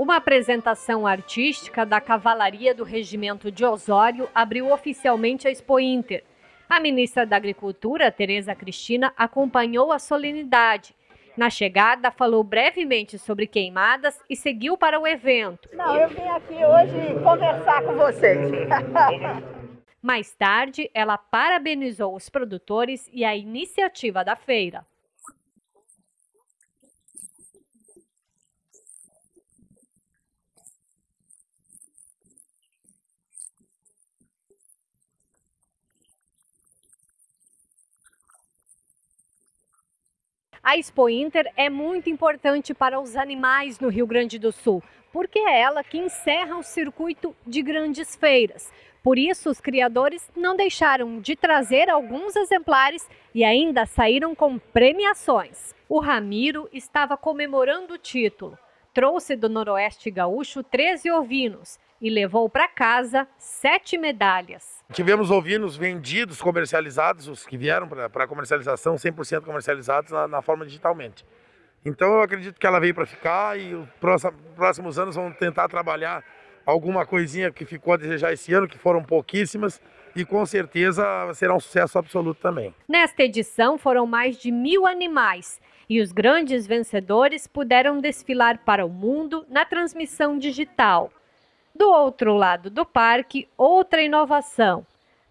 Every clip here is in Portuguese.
Uma apresentação artística da Cavalaria do Regimento de Osório abriu oficialmente a Expo Inter. A ministra da Agricultura, Tereza Cristina, acompanhou a solenidade. Na chegada, falou brevemente sobre queimadas e seguiu para o evento. Não, eu vim aqui hoje conversar com vocês. Mais tarde, ela parabenizou os produtores e a iniciativa da feira. A Expo Inter é muito importante para os animais no Rio Grande do Sul, porque é ela que encerra o circuito de grandes feiras. Por isso, os criadores não deixaram de trazer alguns exemplares e ainda saíram com premiações. O Ramiro estava comemorando o título. Trouxe do Noroeste Gaúcho 13 ovinos e levou para casa sete medalhas. Tivemos ovinos vendidos, comercializados, os que vieram para comercialização, 100% comercializados na, na, forma digitalmente. Então eu acredito que ela veio para ficar e os próximos anos vão tentar trabalhar alguma coisinha que ficou a desejar esse ano, que foram pouquíssimas, e com certeza será um sucesso absoluto também. Nesta edição foram mais de mil animais e os grandes vencedores puderam desfilar para o mundo na transmissão digital. Do outro lado do parque, outra inovação.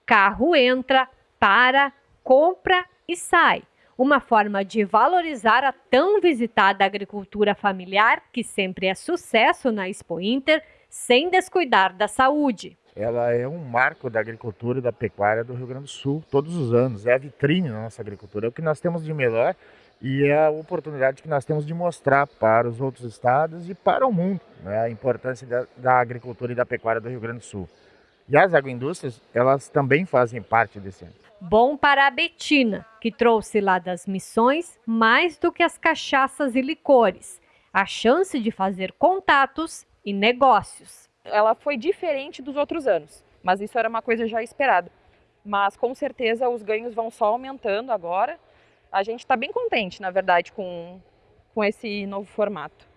Carro entra, para, compra e sai. Uma forma de valorizar a tão visitada agricultura familiar, que sempre é sucesso na Expo Inter, sem descuidar da saúde. Ela é um marco da agricultura e da pecuária do Rio Grande do Sul, todos os anos. É a vitrine da nossa agricultura, é o que nós temos de melhor e é a oportunidade que nós temos de mostrar para os outros estados e para o mundo né, a importância da, da, agricultura e da pecuária do Rio Grande do Sul. E as agroindústrias, elas também fazem parte desse ano. Bom para a Betina, que trouxe lá das missões mais do que as cachaças e licores, a chance de fazer contatos e negócios. Ela foi diferente dos outros anos, mas isso era uma coisa já esperada. Mas com certeza os ganhos vão só aumentando agora a gente está bem contente, na verdade, com, com esse novo formato.